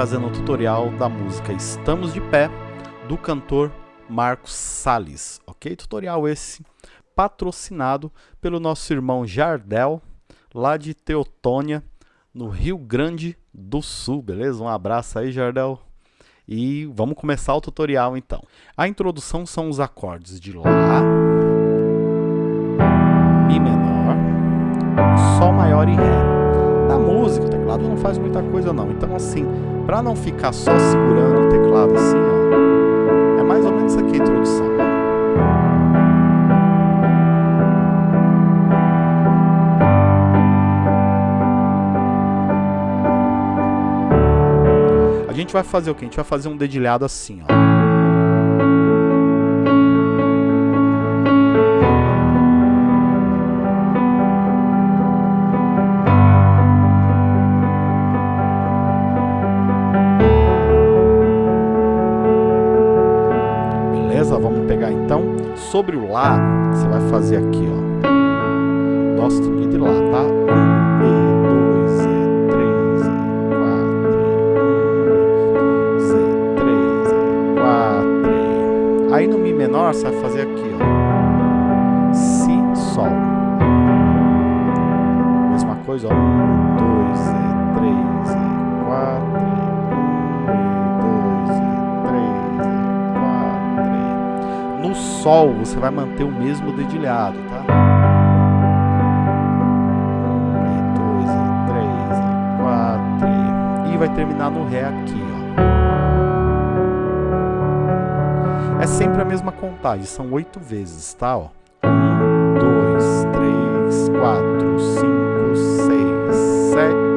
trazendo o tutorial da música Estamos de Pé, do cantor Marcos Salles, ok? Tutorial esse patrocinado pelo nosso irmão Jardel, lá de Teotônia, no Rio Grande do Sul, beleza? Um abraço aí, Jardel. E vamos começar o tutorial então. A introdução são os acordes de Lá, faz muita coisa não. Então assim, para não ficar só segurando o teclado assim, ó, é mais ou menos aqui a introdução. A gente vai fazer o que? A gente vai fazer um dedilhado assim, ó. Sobre o Lá, você vai fazer aqui, ó. Dó sustenido e Lá, tá? Um, e dois, e três, e quatro, e três, e quatro. Aí no Mi menor você vai fazer aqui, ó. Si, Sol. Mesma coisa, ó. Sol você vai manter o mesmo dedilhado, tá? E dois, três, quatro, e vai terminar no Ré aqui, ó. É sempre a mesma contagem, são oito vezes, tá? Ó. Um, dois, três, quatro, cinco, seis, sete,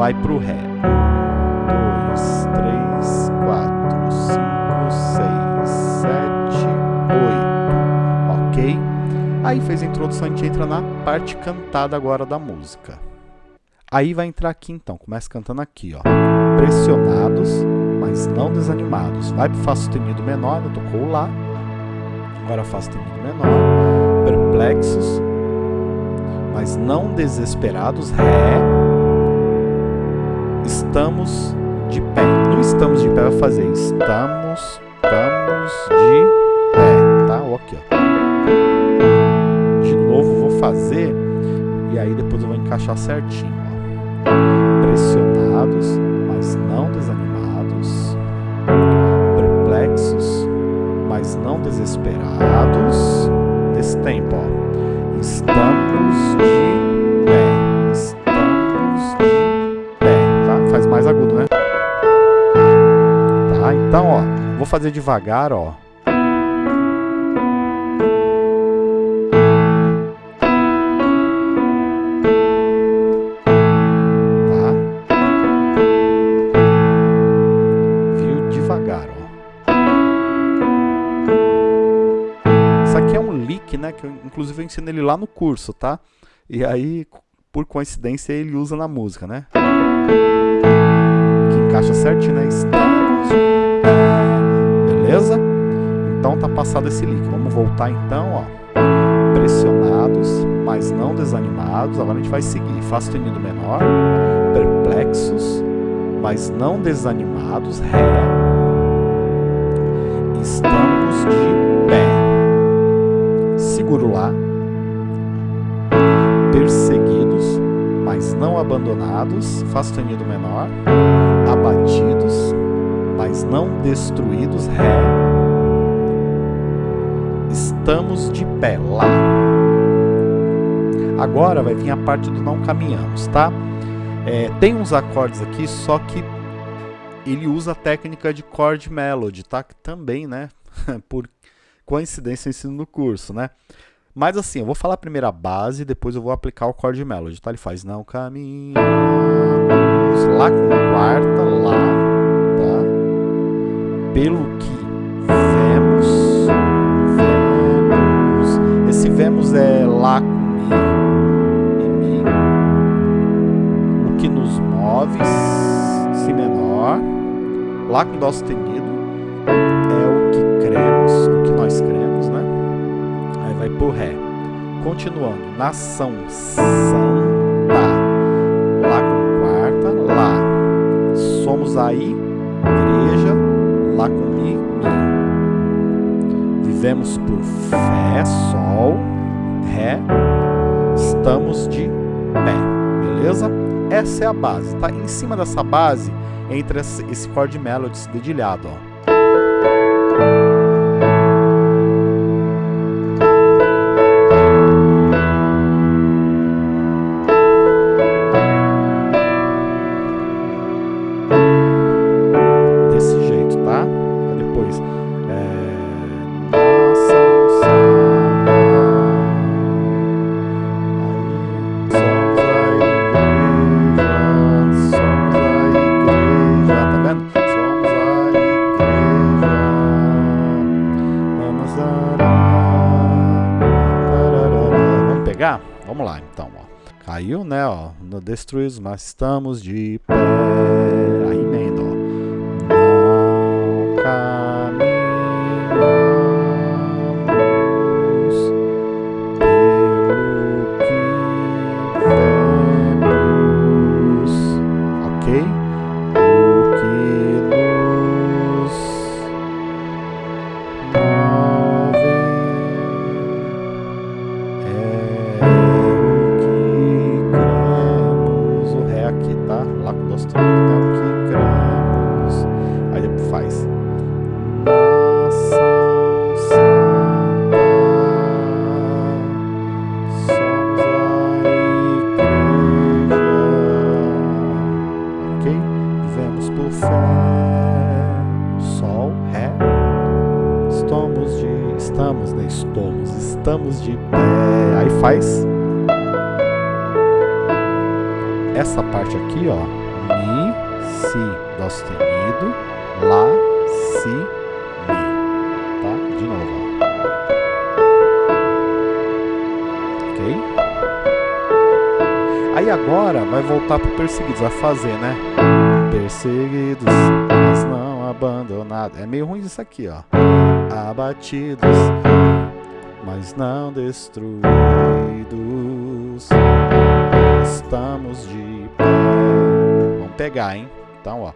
vai para o Ré. 2, 3, 4, 5, 6, 7, 8. Ok? Aí fez a introdução, a gente entra na parte cantada agora da música. Aí vai entrar aqui então, começa cantando aqui, ó. Pressionados, mas não desanimados. Vai para o Fá sustenido menor, eu tocou lá. Agora Fá sustenido menor. Perplexos, mas não desesperados. Ré. Estamos de pé. No estamos de pé vai fazer estamos, estamos de pé, tá? Ok, ó. De novo vou fazer e aí depois eu vou encaixar certinho, ó. Pressionados, Tá, então, ó, vou fazer devagar, ó. né? Que eu, inclusive eu ensino ele lá no curso, tá? E aí, por coincidência, ele usa na música, né? Encaixa certinho, né? Estamos Beleza? Então tá passado esse link. Vamos voltar então, ó. Pressionados, mas não desanimados. Agora a gente vai seguir. Fá sustenido menor. Perplexos, mas não desanimados. Ré. Estamos de pé seguro lá, perseguidos, mas não abandonados, Fá sustenido menor, abatidos, mas não destruídos, Ré. Estamos de pé, Lá. Agora vai vir a parte do não caminhamos, tá? É, tem uns acordes aqui, só que ele usa a técnica de chord melody, tá? Que também, né? Por coincidência eu ensino no curso, né? Mas assim, eu vou falar primeiro a base, depois eu vou aplicar o chord melody, tá? Ele faz não caminhamos, lá com Sustenido é o que cremos, o que nós cremos, né? Aí vai pro Ré. Continuando, nação, Tá. Lá com quarta, Lá. Somos aí, igreja, Lá com Mi, Mi. Vivemos por fé, Sol, Ré. Estamos de pé, beleza? Essa é a base, tá? Em cima dessa base, entra esse chord melody dedilhado, ó. Caiu, né, ó. Destruídos, mas estamos de pé. Aí Estamos. De pé. Aí faz. Essa parte aqui, ó. Mi, Si, Dó sustenido. Lá, Si, Mi. Tá? De novo, ó. Ok? Aí agora vai voltar pro perseguidos. Vai fazer, né? Perseguidos, mas não abandonados. É meio ruim isso aqui, ó. Abatidos, mas não destruídos. Estamos de pé. Vamos pegar, hein? Então, ó.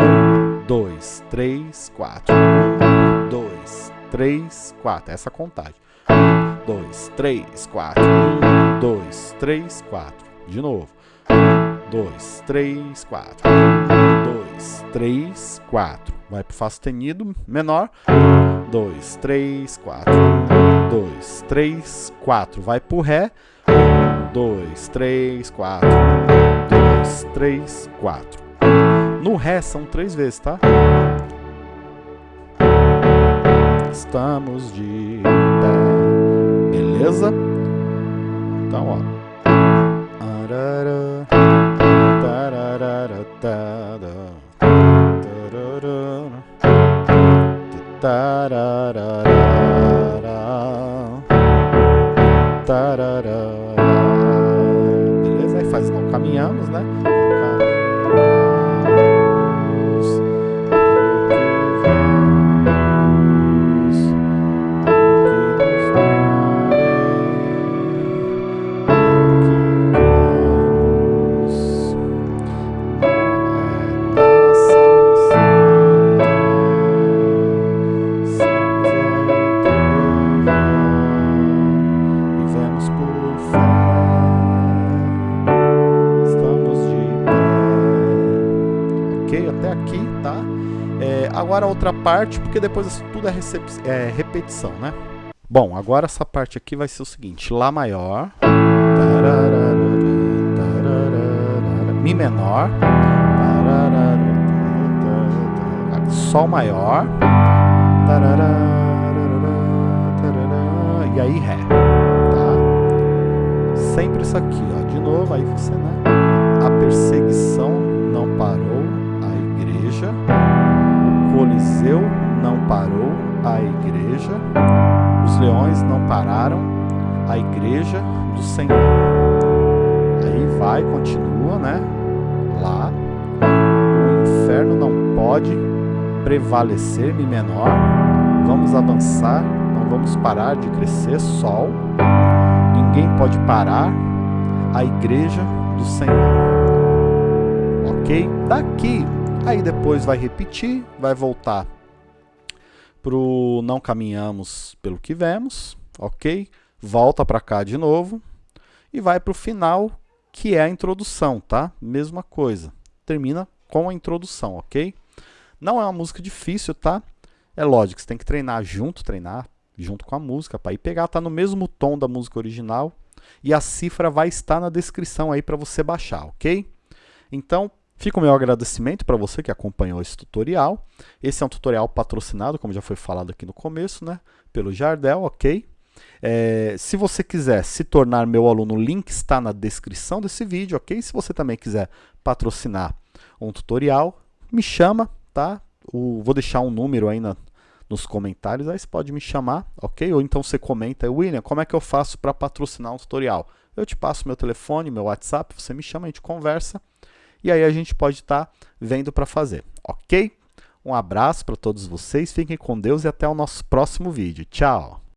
Um, dois, três, quatro. Um, dois, três, quatro. Essa contagem. Um, dois, três, quatro. Um, dois, três, quatro. De novo. Um, dois, três, quatro. Um, dois, três, quatro. Vai pro Fá sustenido menor. Um, dois, três, quatro. Um, dois, três, quatro. Vai pro Ré. Um, dois, três, quatro. Um, dois, três, quatro. No Ré são três vezes, tá? Estamos de pé. Beleza? Então, ó. Arara, Agora a outra parte, porque depois tudo é, é repetição, né? Bom, agora essa parte aqui vai ser o seguinte: Lá maior, Mi menor, Sol maior, e aí Ré, tá? Sempre isso aqui, ó. De novo, aí você, né? A perseguição não parou Coliseu não parou a igreja. Os leões não pararam a igreja do Senhor. Aí vai, continua, né? Lá. O inferno não pode prevalecer Mi menor. Vamos avançar, não vamos parar de crescer. Sol. Ninguém pode parar a igreja do Senhor. Ok? Daqui, aí depois vai repetir, vai voltar para o não caminhamos pelo que vemos, ok? Volta para cá de novo e vai para o final, que é a introdução, tá? Mesma coisa. Termina com a introdução, ok? Não é uma música difícil, tá? É lógico, você tem que treinar junto, treinar junto com a música, para ir pegar, tá no mesmo tom da música original, e a cifra vai estar na descrição aí para você baixar, ok? Então, fica o meu agradecimento para você que acompanhou esse tutorial. Esse é um tutorial patrocinado, como já foi falado aqui no começo, né? Pelo Jardel, ok? É, se você quiser se tornar meu aluno, o link está na descrição desse vídeo, ok? Se você também quiser patrocinar um tutorial, me chama, tá? O, vou deixar um número aí na, nos comentários, aí você pode me chamar, ok? Ou então você comenta, William, como é que eu faço para patrocinar um tutorial? Eu te passo meu telefone, meu WhatsApp, você me chama, a gente conversa, e aí a gente pode estar tá vendo para fazer, ok? Um abraço para todos vocês, fiquem com Deus e até o nosso próximo vídeo. Tchau!